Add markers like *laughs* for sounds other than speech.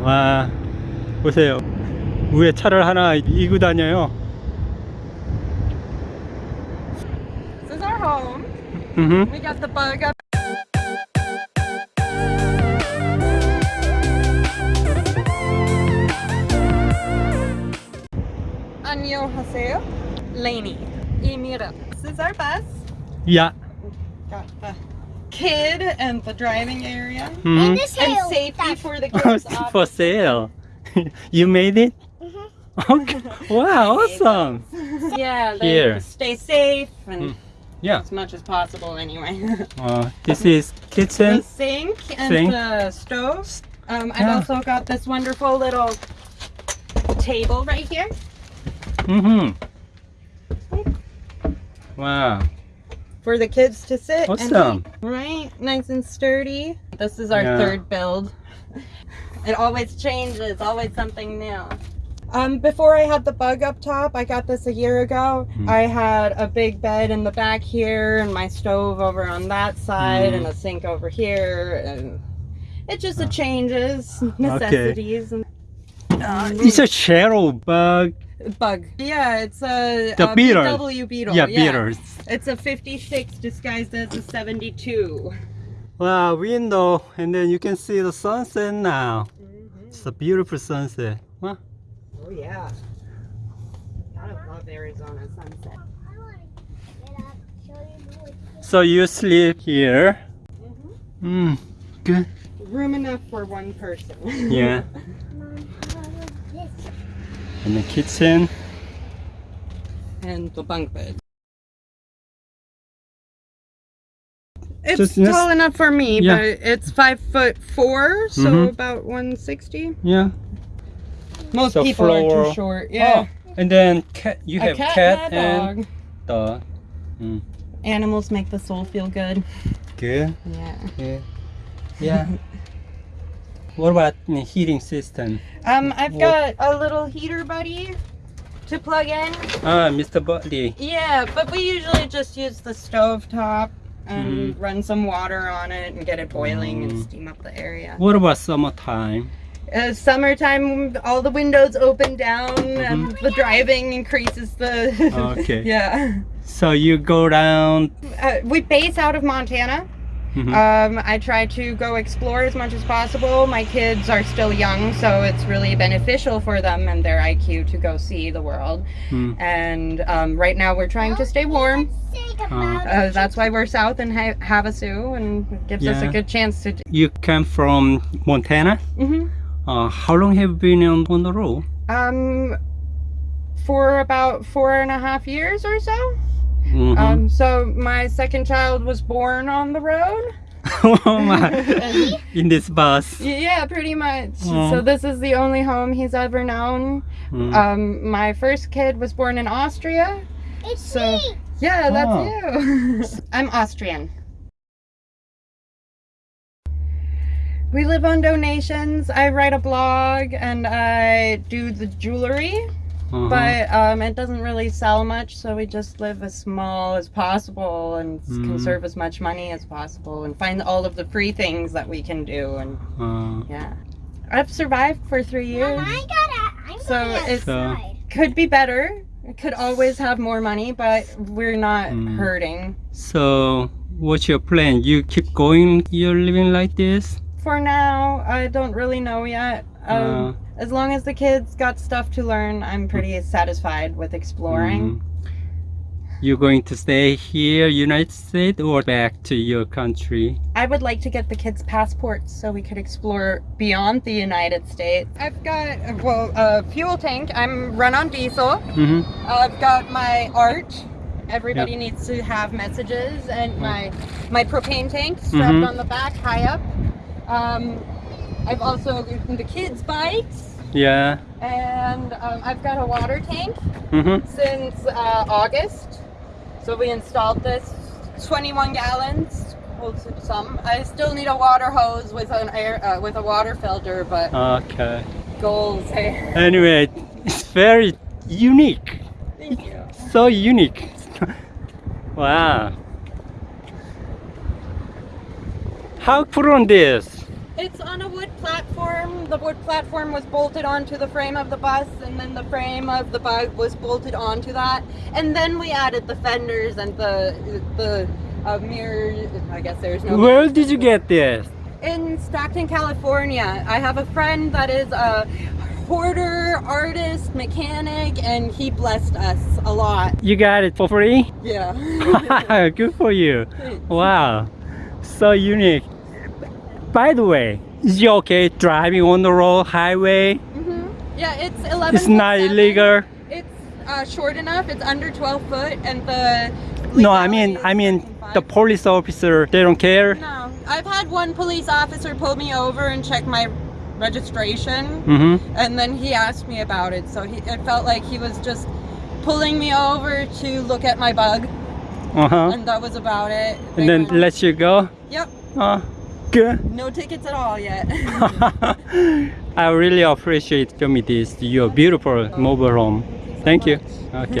와 보세요 위에 차를 하나 이고 다녀요 This is our home. 음. We got the bug up. 안녕하세요. Lainey. Emira. This is our bus. 야 Got the kid and the driving area. 음. And safety for the *laughs* kids. *laughs* for sale *laughs* you made it okay wow awesome Yeah, they Here. stay safe and Mm. yeah as much as possible anyway. uh, this is the kitchen sink and Sink. the stove. Um, I've Yeah. also got this wonderful little table right here. mm-hmm wow for the kids to sit Awesome. and right nice and sturdy this is our Yeah. third build it always changes always something new um before i had the bug up top i got this a year ago Hmm. i had a big bed in the back here and my stove over on that side Hmm. and a sink over here and it just it changes necessities and it's a shadow bug bug yeah it's a, The a beetle. VW beetle yeah beetles it's a 56 disguised as a 72 wow window and then you can see the sunset now it's a beautiful sunset huh? Oh yeah. Gotta love Arizona sunset. so you sleep here Mm-hmm. mm, good Room enough for one person. yeah *laughs* and the kitchen and the bunk bed. It's Just this- tall enough for me, Yeah. but it's five foot four, so Mhm. about 160. yeah Most So people are too short. Yeah. oh, and then cat you a have cat, cat, and a dog. and dog Animals make the soul feel good. good Yeah. yeah yeah what about the heating system Um, I've What- got a little heater buddy to plug in. ah mr buddy Yeah, but we usually just use the stove top and Mhm. run some water on it and get it boiling and Mm. steam up the area. what about summertime Uh, summertime, all the windows open down and Mhm. the driving increases the. *laughs* Okay. yeah. so you go down Uh, we base out of Montana. Mhm. Um, I try to go explore as much as possible. My kids are still young, so it's really beneficial for them and their IQ to go see the world. Mm. And um, right now we're trying to stay warm. Uh, Uh, that's why we're south in ha- Havasu, and it gives us a good chance to. you come from montana hmm uh, how long have you been on, on the road Um, for about four and a half years or so. Mhm. Um, so my second child was born on the road. *laughs* oh my *laughs* in this bus yeah, pretty much. Aw. So this is the only home he's ever known. Mm. Um, my first kid was born in Austria. It's So- me. Yeah, that's Oh. you. *laughs* I'm Austrian. We live on donations. I write a blog and I do the jewelry, Uh-huh. but um, it doesn't really sell much, so we just live as small as possible and s- Mm. conserve as much money as possible and find all of the free things that we can do. And Uh, yeah, I've survived for three Mom, years. I gotta, I'm So it So- Could be better. It could always have more money, but we're not Mm. hurting. so what's your plan you keep going you're living like this For now, I don't really know yet. Um, Uh. As long as the kids got stuff to learn, I'm pretty satisfied with exploring. Mm. you're going to stay here united states or back to your country I would like to get the kids' passports so we could explore beyond the United States. I've got, well, a fuel tank. I'm run on diesel. hmm I've got my art. Everybody needs to have messages, and my my propane tank strapped Mhm. on the back, high up. Um, I've also given the kids' bikes, yeah and um, I've got a water tank hmm since uh, August. So we installed this 21 gallons. Holds some. I still need a water hose with an air uh, with a water filter, but okay goals. Hey, anyway it's very unique thank you. so unique wow how put on this It's on a platform. The wood platform was bolted onto the frame of the bus, and then the frame of the bug was bolted onto that. And then we added the fenders and the the uh, mirror. I guess there's no. Where did you get this? In Stockton, California, I have a friend that is a hoarder, artist, mechanic, and he blessed us a lot. You got it for free? *laughs* Yeah. *laughs* Good for you. Wow. So unique. By the way, is it okay driving on the road highway? hmm Yeah, it's 11. It's not illegal. It's uh, short enough. It's under 12 foot, and the. No, I mean, I mean, the police officer, they don't care. No, I've had one police officer pull me over and check my registration, Mm-hmm. and then he asked me about it. So he, it felt like he was just pulling me over to look at my bug, Uh-huh. and that was about it. They And then let you go. Yep, Uh. No tickets at all yet. *laughs* I really appreciate this. Your beautiful mobile home. Thank you. Okay.